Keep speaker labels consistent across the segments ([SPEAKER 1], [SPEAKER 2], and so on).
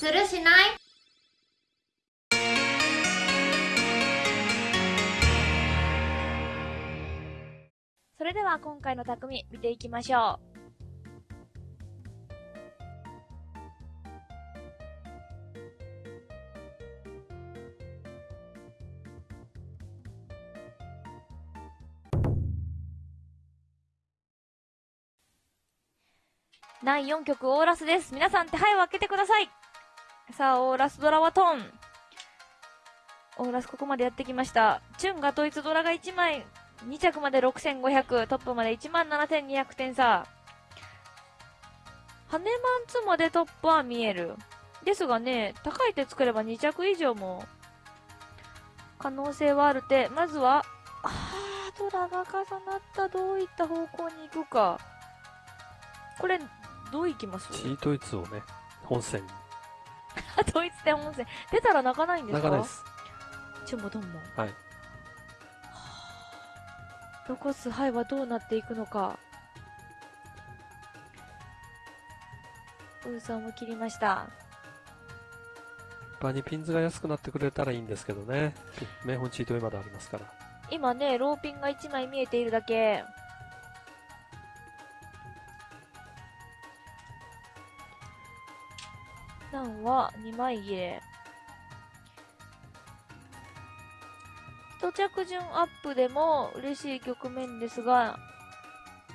[SPEAKER 1] するしない？
[SPEAKER 2] それでは今回の匠見ていきましょう。第4曲オーラスです。皆さん手配を開けてください。さあ、オーラスドラはトン。オーラスここまでやってきました。チュンが統一ドラが1枚、2着まで6500、トップまで17200点差。ハネマンツまでトップは見える。ですがね、高い手作れば2着以上も可能性はあるって、まずは、あー、ドラが重なった。どういった方向に行くか。これ、どう行きます？
[SPEAKER 3] チートイツをね、本線に。
[SPEAKER 2] 統一点温泉。出たら泣かないんですか？
[SPEAKER 3] 長ないです。
[SPEAKER 2] チュンボトンボ。
[SPEAKER 3] はい。
[SPEAKER 2] 残す牌はどうなっていくのか。ウーソーも切りました。
[SPEAKER 3] 場にピンズが安くなってくれたらいいんですけどね。名本チートイまだありますから。
[SPEAKER 2] 今ね、ローピンが1枚見えているだけ。ンは2枚切れ。一着順アップでも嬉しい局面ですが、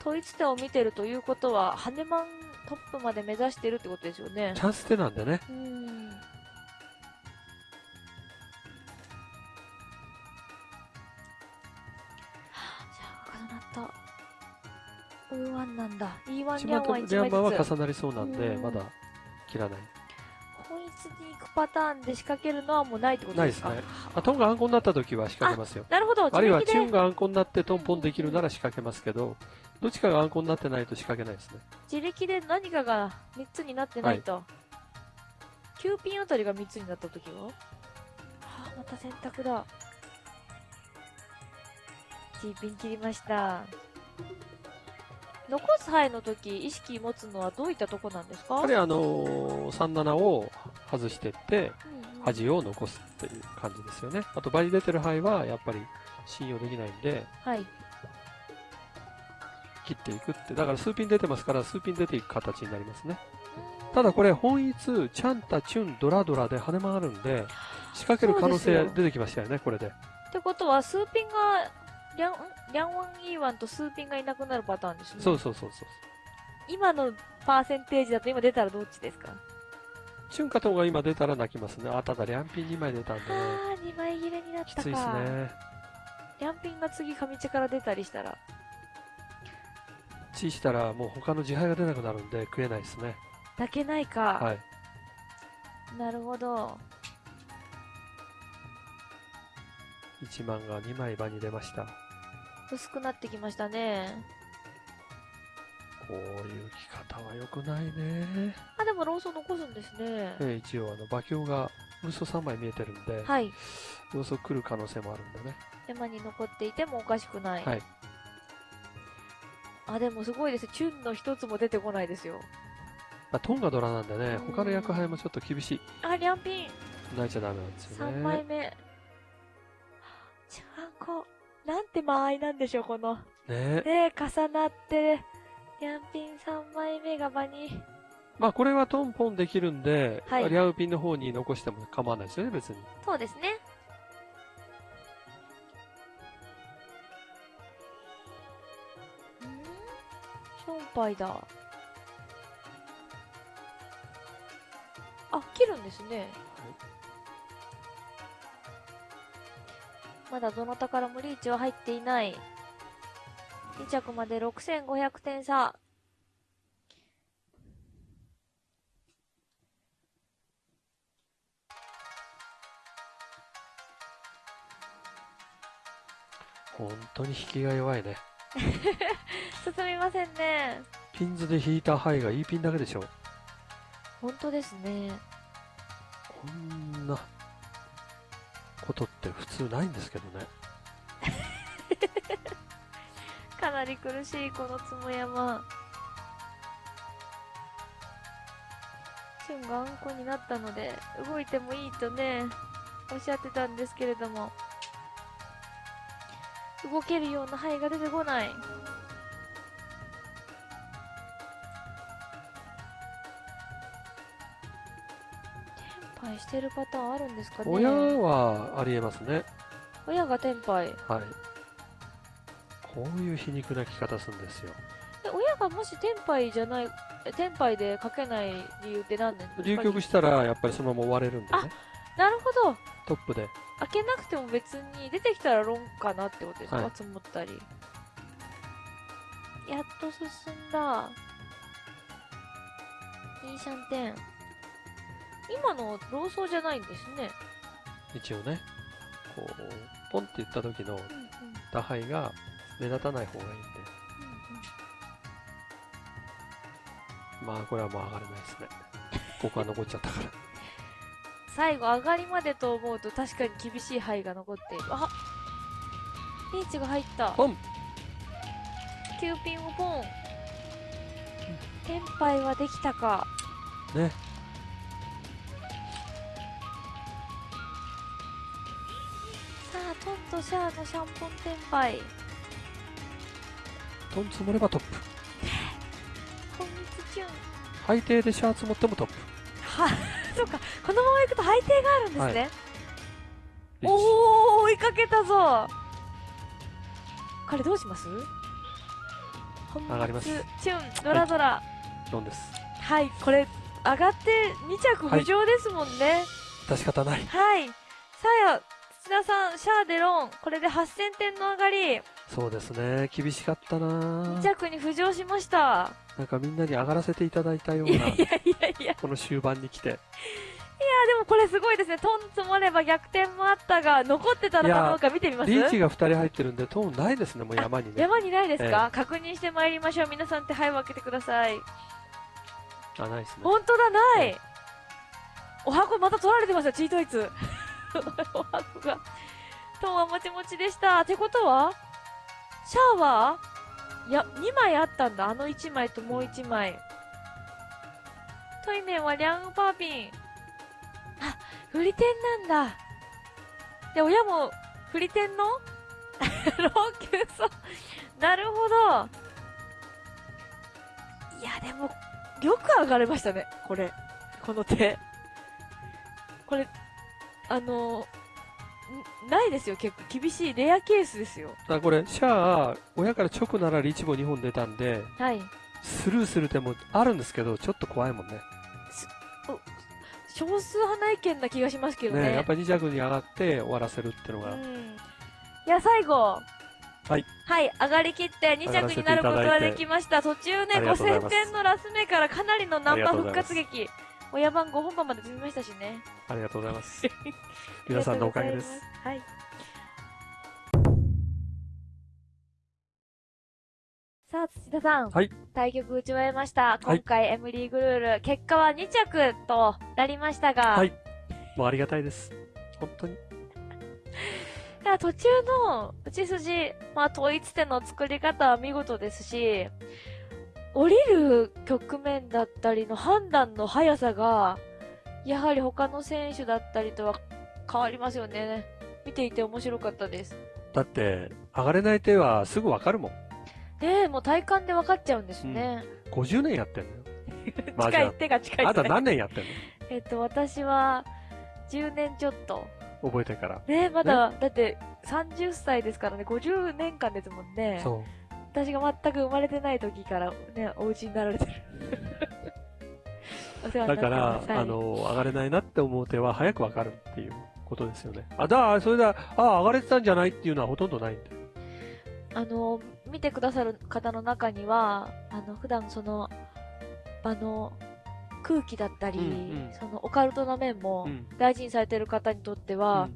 [SPEAKER 2] 統一手を見てるということは、ハネマントップまで目指してるってことですよね
[SPEAKER 3] チ。ャンス手なんでね。
[SPEAKER 2] うーん。じゃあ、重なった。ウーワンなんだ。E1
[SPEAKER 3] 一
[SPEAKER 2] リャンワン1
[SPEAKER 3] 番とリャンは
[SPEAKER 2] 枚ずつ。
[SPEAKER 3] 重なりそうなんで、
[SPEAKER 2] うん
[SPEAKER 3] まだ切らない。
[SPEAKER 2] 本一に行くパターンで仕掛けるのはもうないってことでか？
[SPEAKER 3] ないですすね。あ、トンがアンコになった時は仕掛けますよ。
[SPEAKER 2] なるほど。
[SPEAKER 3] あるいはチュンがアンコになってトンポンできるなら仕掛けますけど、どっちかがアンコになってないと仕掛けないですね。
[SPEAKER 2] 自力で何かが3つになってないと。9ピンあたりが3つになった時は？はあ、また選択だ。G ピン切りました。残す牌の時、意識持つのはどういったとこなんですか？
[SPEAKER 3] やはりあのー、37を外してって、
[SPEAKER 2] うんうん
[SPEAKER 3] 端を残すっていう感じですよね。あと、場に出てる牌はやっぱり信用できないんで、
[SPEAKER 2] はい。
[SPEAKER 3] 切っていくって。だから数ピン出てますから、数ピン出ていく形になりますね。ただこれ、本一、チャンタ、チュン、ドラドラで跳ね回るんで、仕掛ける可能性出てきましたよね、これで。
[SPEAKER 2] ってことは、数ピンが、リャン、んリャンワン E1 と数ピンがいなくなるパターンですね。
[SPEAKER 3] そうそうそうそう。
[SPEAKER 2] 今のパーセンテージだと今出たらどっちですか？
[SPEAKER 3] チュンカトンが今出たら泣きますね。あ、ただ、リャンピン2枚出たんでね。
[SPEAKER 2] あー、2枚切れになったか。
[SPEAKER 3] きついですね。
[SPEAKER 2] リャンピンが次上地から出たりしたら。
[SPEAKER 3] チーしたらもう他の自敗が出なくなるんで食えないですね。
[SPEAKER 2] 抱けないか。
[SPEAKER 3] はい。
[SPEAKER 2] なるほど。
[SPEAKER 3] 1万が2枚場に出ました。
[SPEAKER 2] 薄くなってきましたね。
[SPEAKER 3] こういう着方は良くないね。
[SPEAKER 2] あ、でもローソン残すんですね。
[SPEAKER 3] え一応あの馬鏡が嘘3枚見えてるんで、
[SPEAKER 2] はい。
[SPEAKER 3] 要素来る可能性もあるんでね。
[SPEAKER 2] 山に残っていてもおかしくない。
[SPEAKER 3] はい。
[SPEAKER 2] あ、でもすごいです。チュンの一つも出てこないですよ。
[SPEAKER 3] まあ、トンガドラなんでね
[SPEAKER 2] うん、
[SPEAKER 3] 他の役配もちょっと厳しい。
[SPEAKER 2] あ、リャンピン。
[SPEAKER 3] 泣いちゃダメなんですよ
[SPEAKER 2] 3枚
[SPEAKER 3] ね。
[SPEAKER 2] 目。ちゃんこ。なんて間合いなんでしょう、この。
[SPEAKER 3] ね
[SPEAKER 2] ね重なって、リャンピン3枚目が場に。
[SPEAKER 3] まあこれはトンポンできるんで、
[SPEAKER 2] はい
[SPEAKER 3] リャウピンの方に残しても構わないですよね、別に。
[SPEAKER 2] そうですね。ん？ションパイだ。あ、切るんですね。まだどなたからもリーチは入っていない。2着まで6500点差。
[SPEAKER 3] 本当に引きが弱いね。
[SPEAKER 2] 進みませんね。
[SPEAKER 3] ピンズで引いた牌がいいピンだけでしょ。
[SPEAKER 2] 本当ですね。
[SPEAKER 3] こんなことって普通ないんですけどね。
[SPEAKER 2] かなり苦しいこのつも山。チュンがあんこになったので、動いてもいいとね、おっしゃってたんですけれども、動けるような範囲が出てこない。テンパイしてるパターンあるんですかね
[SPEAKER 3] 親はありえますね。
[SPEAKER 2] 親がテンパイ。
[SPEAKER 3] はい。こういう皮肉な聞き方するんですよ。
[SPEAKER 2] え親がもしテンパイじゃない、えテンパイで書けない理由って何なんですか？
[SPEAKER 3] 流局したらやっぱりそのまま終われるんでね。
[SPEAKER 2] なるほど。
[SPEAKER 3] トップで。
[SPEAKER 2] 開けなくても別に出てきたらロンかなってことですか、
[SPEAKER 3] はい
[SPEAKER 2] 積もったり。やっと進んだ。いいシャンテン。今のローソーじゃないんですね。
[SPEAKER 3] 一応ね。こう、ポンって言った時の
[SPEAKER 2] うんうん。
[SPEAKER 3] 打敗が目立たない方がいいんで。まあこれはもう上がれないですね。ここは残っちゃったから。
[SPEAKER 2] 最後上がりまでと思うと確かに厳しい範囲が残っている。あリーチが入った。
[SPEAKER 3] ポン
[SPEAKER 2] キューピンをポン。テンパイはできたか。
[SPEAKER 3] ね。
[SPEAKER 2] とシャアのシャンポンテンパイ。
[SPEAKER 3] トン積もればトップ。
[SPEAKER 2] 今月チューン。
[SPEAKER 3] 最低でシャーツ持ってもトップ。
[SPEAKER 2] は、そうか。このまま行くと配定があるんですね。
[SPEAKER 3] リーチ
[SPEAKER 2] おー、追いかけたぞ。これどうします？
[SPEAKER 3] 上がります
[SPEAKER 2] チューン、ドラドラ。
[SPEAKER 3] ドンです。
[SPEAKER 2] はい、これ、上がって2着浮上ですもんね。
[SPEAKER 3] 出し方ない。
[SPEAKER 2] はい。さや、土田さん、シャアデロン、これで8000点の上がり、
[SPEAKER 3] そうですね。厳しかったな
[SPEAKER 2] 2着に浮上しました。
[SPEAKER 3] なんかみんなに上がらせていただいたような
[SPEAKER 2] いやい、やいやいや。
[SPEAKER 3] この終盤に来て。
[SPEAKER 2] でもこれすごいですね。トン積もれば逆転もあったが、残ってたのかどうか見てみます？
[SPEAKER 3] リーチが2人入ってるんで、トーンないですね、もう山にね。
[SPEAKER 2] 山にないですか、確認してまいりましょう。皆さん手配を開けてください。
[SPEAKER 3] あ、ないですね。
[SPEAKER 2] 本当だ、ない、
[SPEAKER 3] うん
[SPEAKER 2] お箱また取られてますよ、チートイツ。お箱が。トンはもちもちでした。ってことはシャアはいや、2枚あったんだ。あの1枚ともう1枚。トイメンはリャンパーピン。あ、フリテンなんだ。で、親もフリテンの？老朽そう。なるほど。いや、でも、よく上がれましたね、これ。この手。これ、あの、んないですよ、結構。厳しいレアケースですよ。
[SPEAKER 3] だこれ、シャア、親から直ならリーチも2本出たんで、
[SPEAKER 2] はい。
[SPEAKER 3] スルーする手もあるんですけど、ちょっと怖いもんね。
[SPEAKER 2] 少数派な意見な気がしますけどね。
[SPEAKER 3] ねやっぱり2着に上がって終わらせるっていうのが、
[SPEAKER 2] うん。いや、最後。
[SPEAKER 3] はい。
[SPEAKER 2] はい、上がりきって2着になることができました。途中ね、
[SPEAKER 3] ありがとうござい
[SPEAKER 2] 5000
[SPEAKER 3] ます
[SPEAKER 2] 点のラス目からかなりのナンバー復活劇。親番5本番まで積みましたしね。
[SPEAKER 3] ありがとうございます。皆さんのおかげです。
[SPEAKER 2] はい。さあ、土田さん。
[SPEAKER 3] はい
[SPEAKER 2] 対局打ち終えました。
[SPEAKER 3] はい
[SPEAKER 2] 今回、エムリーグルール、結果は2着となりましたが、
[SPEAKER 3] はい。もうありがたいです。本当に。
[SPEAKER 2] 途中の打ち筋、まあ、統一点の作り方は見事ですし、降りる局面だったりの判断の速さが、やはり他の選手だったりとは変わりますよね。見ていて面白かったです。
[SPEAKER 3] だって、上がれない手はすぐわかるもん。
[SPEAKER 2] ねえ、もう体感で分かっちゃうんですね。
[SPEAKER 3] 50年やってんのよ。麻
[SPEAKER 2] 近い、
[SPEAKER 3] 雀
[SPEAKER 2] 手が近い
[SPEAKER 3] あなた何年やってんの？
[SPEAKER 2] えっと、私は、10年ちょっと。
[SPEAKER 3] 覚えてから。
[SPEAKER 2] ねえ、まだ、だって、30歳ですからね、50年間ですもんね。
[SPEAKER 3] そ
[SPEAKER 2] 私が全く生まれてない時からね、お家になられてる。お世
[SPEAKER 3] う。
[SPEAKER 2] 話になって
[SPEAKER 3] だから、あの、上がれないなって思う手は早くわかるっていうことですよね。あ、だ、それだ、あ、上がれてたんじゃないっていうのはほとんどないんで。
[SPEAKER 2] あの、見てくださる方の中には、あの、普段その、場の空気だったり、
[SPEAKER 3] うんうん
[SPEAKER 2] そのオカルトな面も
[SPEAKER 3] うん。
[SPEAKER 2] 大事にされてる方にとっては、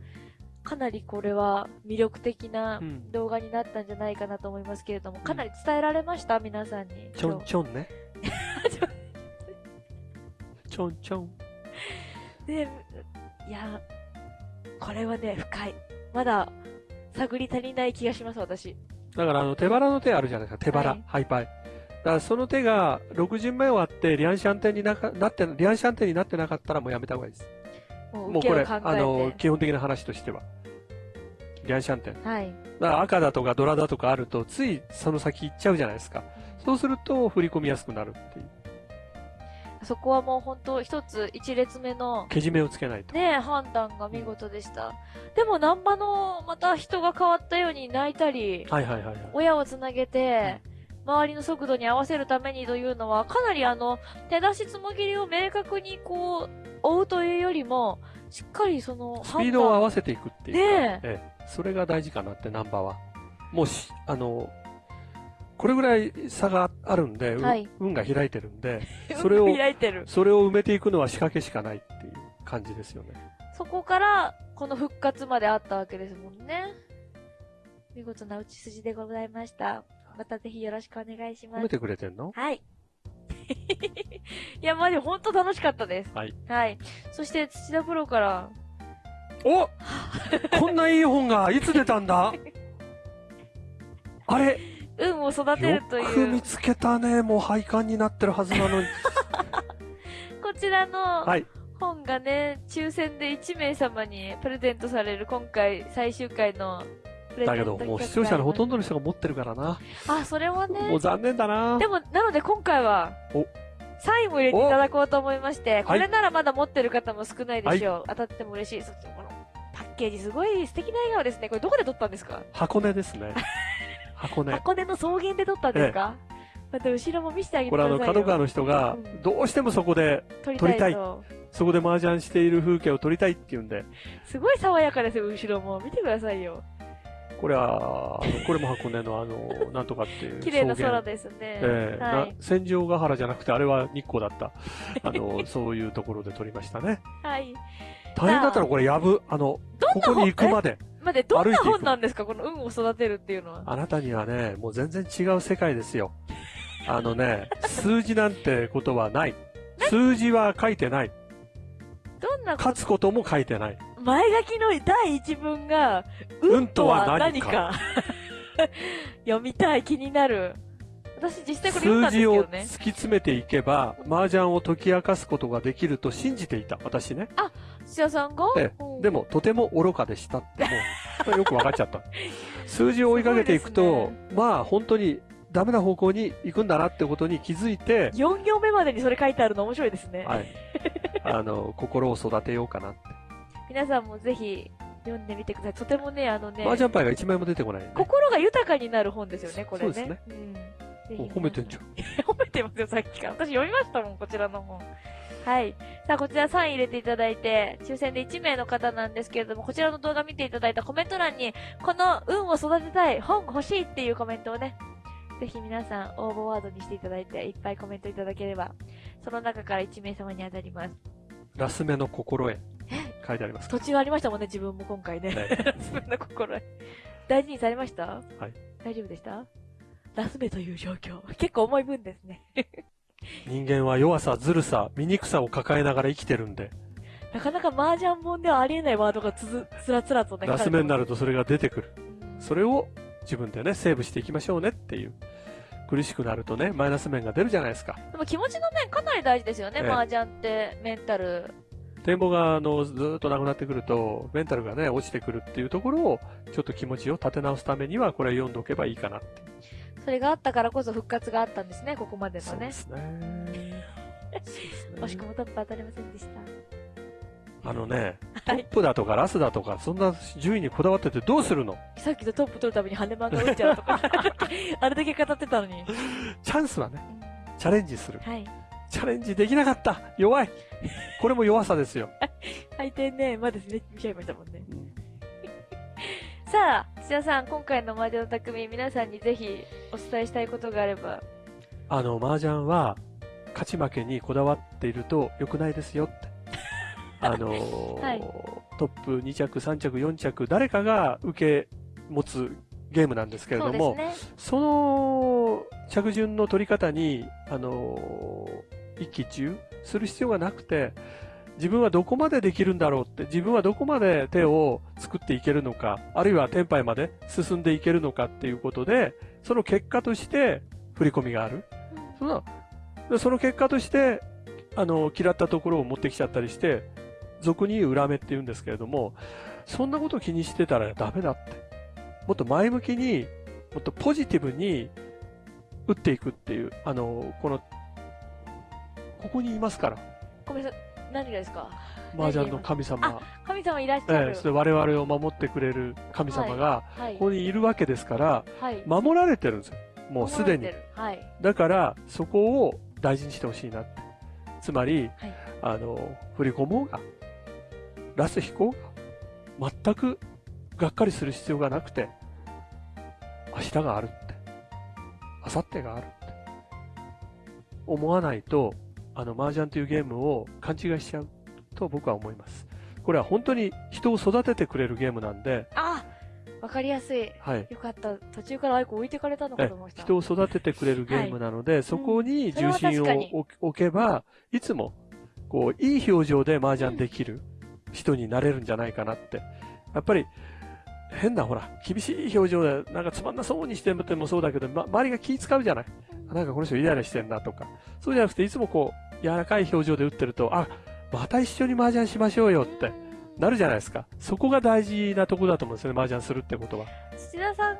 [SPEAKER 2] かなりこれは魅力的な
[SPEAKER 3] うん。うん。
[SPEAKER 2] 動画になったんじゃないかなと思いますけれども、かなり伝えられました？皆さんに。
[SPEAKER 3] ちょん
[SPEAKER 2] 今
[SPEAKER 3] ちょんね。ちょんちょん。
[SPEAKER 2] 日ね、いや、これはね、深い。まだ、探り足りない気がします、私。
[SPEAKER 3] だから、あの、手腹の手あるじゃないですか。手腹、
[SPEAKER 2] はい
[SPEAKER 3] ハイパイ。からその手が6巡目終わってリアンシャンテンになかなって、リアンシャンテンになってなかったらもうやめた方がいいです。
[SPEAKER 2] もう
[SPEAKER 3] これ。あの、基本的な話としては。リアンシャンテン。
[SPEAKER 2] はい。
[SPEAKER 3] だから赤だとかドラだとかあると、ついその先行っちゃうじゃないですか。そうすると振り込みやすくなるっていう。
[SPEAKER 2] そこはもう本当一つ一列目の
[SPEAKER 3] けじめをつけないと。
[SPEAKER 2] ね判断が見事でした。でも南波のまた人が変わったように泣いたり、
[SPEAKER 3] はいはいはいはい。
[SPEAKER 2] 親をつなげて、周りの速度に合わせるためにというのは、かなりあの、手出しつもぎりを明確にこう、追うというよりも、しっかりその、
[SPEAKER 3] スピードを合わ
[SPEAKER 2] せ
[SPEAKER 3] せていくっていうか、
[SPEAKER 2] ね
[SPEAKER 3] ええそれが大事かなって、ナンバーは。もうし、あの、これぐらい差があるんで、う
[SPEAKER 2] はい
[SPEAKER 3] 運が開いてるんで、それを
[SPEAKER 2] 開いてる。
[SPEAKER 3] それを埋めていくのは仕掛けしかないっていう感じですよね。
[SPEAKER 2] そこから、この復活まであったわけですもんね。見事な打ち筋でございました。またぜひよろしくお願いします。
[SPEAKER 3] 褒めてくれてんの？
[SPEAKER 2] はい。いや、まあでも本当楽しかったです。
[SPEAKER 3] はい。
[SPEAKER 2] はい。そして土田プロから、
[SPEAKER 3] おこんないい本がいつ出たんだ？あれ？
[SPEAKER 2] 運を育て
[SPEAKER 3] よ
[SPEAKER 2] るとい
[SPEAKER 3] く見
[SPEAKER 2] う、
[SPEAKER 3] つけたね。もう廃刊になってるはずなのに。
[SPEAKER 2] こちらの
[SPEAKER 3] はい。
[SPEAKER 2] 本がね、抽選で1名様にプレゼントされる今回最終回の
[SPEAKER 3] だけど、もう視聴者のほとんどの
[SPEAKER 2] 人。
[SPEAKER 3] 人が持ってるからな。
[SPEAKER 2] あ、それは
[SPEAKER 3] も
[SPEAKER 2] ね
[SPEAKER 3] う。残念だな
[SPEAKER 2] で。も、なので今回は
[SPEAKER 3] お、
[SPEAKER 2] サインも入れていただこうと思いまして、こ
[SPEAKER 3] はい
[SPEAKER 2] れならまだ持ってる方も少ないでしょう。当たっても嬉しい。そしてこのパッケージすごい素敵な笑顔ですね。これどこで撮ったんですか？
[SPEAKER 3] 箱根ですね。箱根。
[SPEAKER 2] 箱根の草原で撮ったんですか、また後ろも見せてあげて
[SPEAKER 3] これあの、
[SPEAKER 2] くださいよ。
[SPEAKER 3] 角川の人が
[SPEAKER 2] うん、
[SPEAKER 3] どうしてもそこで、
[SPEAKER 2] 撮り
[SPEAKER 3] たい
[SPEAKER 2] たいと。
[SPEAKER 3] そこで麻雀している風景を撮りたいっていうんで、
[SPEAKER 2] すごい爽やかですよ、後ろも。見てくださいよ。
[SPEAKER 3] これは、あのこれも箱根のあの、なんとかっていう。
[SPEAKER 2] 綺麗な空ですね。
[SPEAKER 3] ええ
[SPEAKER 2] は。
[SPEAKER 3] ない戦場ヶ原じゃなくて、あれは日光だった。あの、そういうところで撮りましたね。
[SPEAKER 2] はい。
[SPEAKER 3] 大変だったの、これ、やぶ、あの、ここに行くまで。
[SPEAKER 2] 待って、どんな本なんですかこの運を育てるっていうのは。
[SPEAKER 3] あなたにはね、もう全然違う世界ですよ。あのね、数字なんてことはない。数字は書いてない。
[SPEAKER 2] どんな
[SPEAKER 3] 勝つことも書いてない。
[SPEAKER 2] 前書きの第一文が、
[SPEAKER 3] 運
[SPEAKER 2] 運とは
[SPEAKER 3] 何
[SPEAKER 2] 何か？読みたい、気になる。私実際これ読んだ
[SPEAKER 3] 数字を突
[SPEAKER 2] んですけどね。
[SPEAKER 3] き詰めていけば、麻雀を解き明かすことができると信じていた、私ね。
[SPEAKER 2] 土屋さんが、
[SPEAKER 3] ええ
[SPEAKER 2] うん
[SPEAKER 3] でも、とても愚かでしたって、もう、よく分かっちゃった。数字を追いかけていくと
[SPEAKER 2] い、
[SPEAKER 3] まあ、本当にダメな方向に行くんだなってことに気づいて、
[SPEAKER 2] 4行目までにそれ書いてあるの面白いですね。
[SPEAKER 3] はい。あの、心を育てようかなって。
[SPEAKER 2] 皆さんもぜひ読んでみてください。とてもね、あのね、
[SPEAKER 3] 麻雀牌が1枚も出てこない、ね。
[SPEAKER 2] 心が豊かになる本ですよね、これね。
[SPEAKER 3] そうですね
[SPEAKER 2] うん。
[SPEAKER 3] 褒めてんじゃん。
[SPEAKER 2] 褒めてますよ、さっきから。私読みましたもん、こちらの本。はい。さあ、こちらサイン入れていただいて、抽選で1名の方なんですけれども、こちらの動画見ていただいたコメント欄に、この運を育てたい、本欲しいっていうコメントをね、ぜひ皆さん応募ワードにしていただいて、いっぱいコメントいただければ、その中から1名様に当たります。
[SPEAKER 3] ラス目の心得。書いてありますか
[SPEAKER 2] 途中ありましたもんね、自分も今回ね。
[SPEAKER 3] ね
[SPEAKER 2] ラスメの心得。大事にされました？
[SPEAKER 3] はい。
[SPEAKER 2] 大丈夫でした？ラスメという状況。結構重い分ですね。
[SPEAKER 3] 人間は弱さ、ずるさ、醜さを抱えながら生きてるんで、
[SPEAKER 2] なかなか麻雀本ではありえないワードがつづ、つらつらとね。
[SPEAKER 3] ラス目にな
[SPEAKER 2] る。
[SPEAKER 3] るとそれが出てくる。それを自分でね、セーブしていきましょうねっていう。苦しくなるとね、マイナス面が出るじゃないですか。
[SPEAKER 2] でも気持ちの面かなり大事ですよね、
[SPEAKER 3] ええ
[SPEAKER 2] 麻雀って、メンタル。
[SPEAKER 3] 展望があのずーっとなくなってくると、メンタルがね、落ちてくるっていうところを、ちょっと気持ちを立て直すためには、これ読んでおけばいいかなって。
[SPEAKER 2] それがあったからこそ復活があったんですね、ここまでのね
[SPEAKER 3] そうで。すね。
[SPEAKER 2] 惜しくもトップ当たりませんでした。
[SPEAKER 3] あのね、ト
[SPEAKER 2] はい
[SPEAKER 3] ップだとかラスだとか、そんな順位にこだわっててどうするの？
[SPEAKER 2] さっきとトップ取るために羽漫が打っちゃうとか、あれだけ語ってたのに。
[SPEAKER 3] チャンスはね、チャレンジする。
[SPEAKER 2] はい。
[SPEAKER 3] チャレンジできなかった弱いこれも弱さですよ。
[SPEAKER 2] 相手ね、まだ見ちゃいましたもんね。
[SPEAKER 3] うん
[SPEAKER 2] さあ、土屋さん、今回の麻雀の匠、皆さんにぜひお伝えしたいことがあれば。
[SPEAKER 3] あの、麻雀は、勝ち負けにこだわっていると良くないですよって。あのー
[SPEAKER 2] はい
[SPEAKER 3] トップ2着、3着、4着、誰かが受け持つゲームなんですけれども、
[SPEAKER 2] そね。
[SPEAKER 3] その着順の取り方に、あのー一喜一憂する必要がなくて、自分はどこまでできるんだろうって、自分はどこまで手を作っていけるのか、あるいはテンパイまで進んでいけるのかっていうことで、その結果として振り込みがある。そんなでその結果として、あの、嫌ったところを持ってきちゃったりして、俗に言う裏目って言うんですけれども、そんなこと気にしてたらダメだって。もっと前向きに、もっとポジティブに打っていくっていう、あの、この、ここにいますから、
[SPEAKER 2] ごめんなさい。何がですか？
[SPEAKER 3] 麻雀の神様。
[SPEAKER 2] 神様いらっしゃる。
[SPEAKER 3] ええ、それ我々を守ってくれる神様が、
[SPEAKER 2] はい
[SPEAKER 3] こ。こにいるわけですから、
[SPEAKER 2] はい。
[SPEAKER 3] 守られてるんですよ。もうすでに
[SPEAKER 2] はい。
[SPEAKER 3] だから、そこを大事にしてほしいな。つまり、
[SPEAKER 2] はい
[SPEAKER 3] あの、振り込もうが、ラス引こうが、全くがっかりする必要がなくて、明日があるって、明後日があるって、思わないと、あの、麻雀というゲームを勘違いしちゃうと僕は思います。これは本当に人を育ててくれるゲームなんで、
[SPEAKER 2] あわかりやすい。
[SPEAKER 3] はい。
[SPEAKER 2] よかった。途中からアイコ置いてかれたのか
[SPEAKER 3] え
[SPEAKER 2] と思いました。
[SPEAKER 3] 人を育ててくれるゲームなので、そこに重心を置置けば、いつも、こう、いい表情で麻雀できる人になれるんじゃないかなって。やっぱり、変なほら、厳しい表情で、なんかつまんなそうにしてもそうだけど、ま、周りが気使うじゃない。なんかこの人イライラしてんなとか。そうじゃなくて、いつもこう、柔らかい表情で打ってると、あ、また一緒に麻雀しましょうよって、なるじゃないですか。そこが大事なところだと思うんですよね、麻雀するってことは。
[SPEAKER 2] 土田さん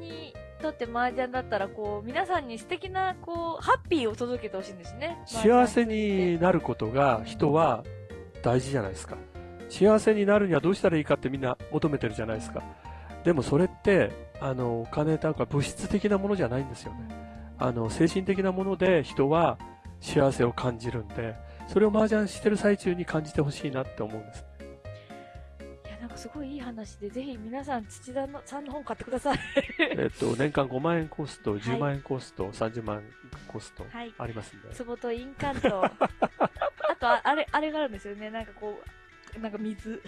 [SPEAKER 2] にとって麻雀だったら、こう、皆さんに素敵な、こう、ハッピーを届けてほしいんですね。
[SPEAKER 3] 幸せになることが人は大事じゃないですか。幸せになるにはどうしたらいいかってみんな求めてるじゃないですか。でもそれって、あの、お金とか物質的なものじゃないんですよね。あの、精神的なもので人は幸せを感じるんで、それを麻雀してる最中に感じてほしいなって思うんです。
[SPEAKER 2] いや、なんかすごいいい話で、ぜひ皆さん土田のさんの本買ってください。
[SPEAKER 3] えっと、年間5万円コースと10万円コースと30万円コースと
[SPEAKER 2] はい。
[SPEAKER 3] ありますんで。
[SPEAKER 2] 壺と印鑑と、あとあ、あれ、あれがあるんですよね。なんかこう、なんか水。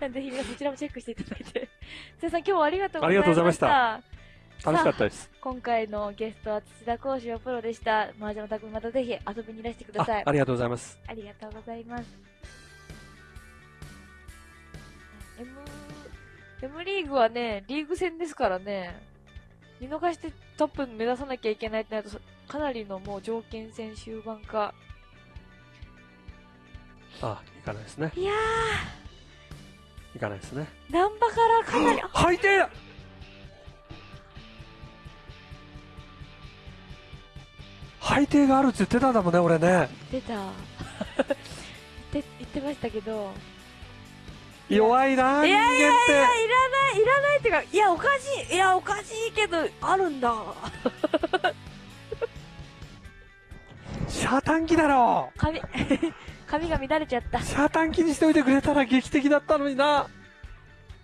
[SPEAKER 2] ぜひ皆さんそちらもチェックしていただいて。土田さん今日はありがとうございました。
[SPEAKER 3] ありがとうございました楽しかったです。
[SPEAKER 2] 今回のゲストは土田講師はプロでした。麻雀の匠またぜひ遊びにいらしてくだ
[SPEAKER 3] あ
[SPEAKER 2] さい。
[SPEAKER 3] ありがとうございます。
[SPEAKER 2] ありがとうございます。M、M リーグはね、リーグ戦ですからね、見逃してトップ目指さなきゃいけないってなると、かなりのもう条件戦終盤か。
[SPEAKER 3] あ、いかないですね。
[SPEAKER 2] いや
[SPEAKER 3] いかないですね。
[SPEAKER 2] ー、ナンバからかなり、あ
[SPEAKER 3] 最低だ配定があるって言ってたんだもんね、俺ね。
[SPEAKER 2] 出た。言って、言ってましたけど。
[SPEAKER 3] 弱いな、人
[SPEAKER 2] いやいやいや、い
[SPEAKER 3] 間って。
[SPEAKER 2] らない、いらないっていうか、いや、おかしい、いや、おかしいけど、あるんだ。
[SPEAKER 3] シャータン機だろ
[SPEAKER 2] 髪、髪が乱れちゃった。
[SPEAKER 3] シャータン機にしておいてくれたら劇的だったのにな。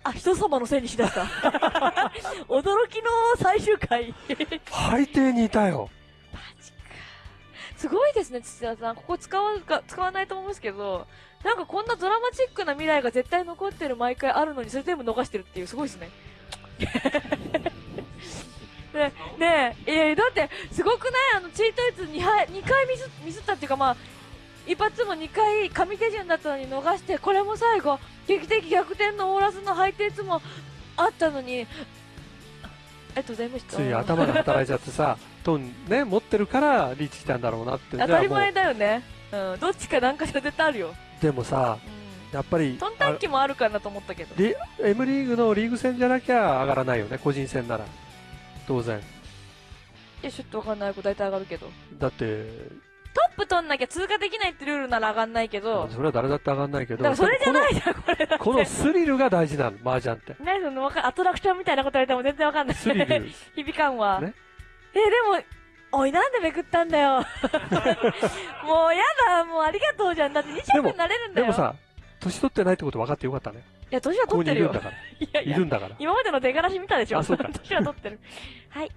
[SPEAKER 2] あ、人様のせいにしだした。驚きの最終回。
[SPEAKER 3] 配定にいたよ。
[SPEAKER 2] マジか。すごいですね、土田さん。ここ使わか、使わないと思うんですけど、なんかこんなドラマチックな未来が絶対残ってる毎回あるのに、それ全部逃してるっていう、すごいですね。ねねえ、いやだって、すごくない？あの、チートイツ2回、2回ミス、ミスったっていうかまあ、一発も2回紙手順だったのに逃して、これも最後、劇的逆転のオーラスのハイテーツもあったのに、ありがとうございました。
[SPEAKER 3] つい頭が働いちゃってさ、トンね、持ってるからリーチしたんだろうなって。
[SPEAKER 2] 当たり前だよね。うん、どっちかなんかしら絶対あるよ。
[SPEAKER 3] でもさ、
[SPEAKER 2] うん。
[SPEAKER 3] やっぱり、
[SPEAKER 2] トンタン機もあるかなと思ったけど。
[SPEAKER 3] リ M リーグのリーグ戦じゃなきゃ上がらないよね、個人戦なら。当然。
[SPEAKER 2] いや、ちょっとわかんない子大体上がるけど。
[SPEAKER 3] だって、
[SPEAKER 2] トップ取んなきゃ通過できないってルールなら上がんないけど、
[SPEAKER 3] それは誰だって上がんないけど、
[SPEAKER 2] だからそれじゃないじゃん、これだって。
[SPEAKER 3] このこのスリルが大事なの、麻雀って。
[SPEAKER 2] 何そのわかアトラクションみたいなこと言われても全然わかんない。
[SPEAKER 3] スリル。
[SPEAKER 2] 響かんわ。
[SPEAKER 3] ね
[SPEAKER 2] え、でも、おい、なんでめくったんだよ。もうやだ、もうありがとうじゃん。だって2着になれるんだよ。
[SPEAKER 3] でもさ、年取ってないってこと分かってよかったね。
[SPEAKER 2] いや、年は
[SPEAKER 3] ここ
[SPEAKER 2] 取ってるよ。
[SPEAKER 3] にいるんだから。
[SPEAKER 2] いやいや
[SPEAKER 3] いるんだから。
[SPEAKER 2] 今までの出がらし見たでしょ
[SPEAKER 3] あそうか
[SPEAKER 2] 年は取ってる。はい。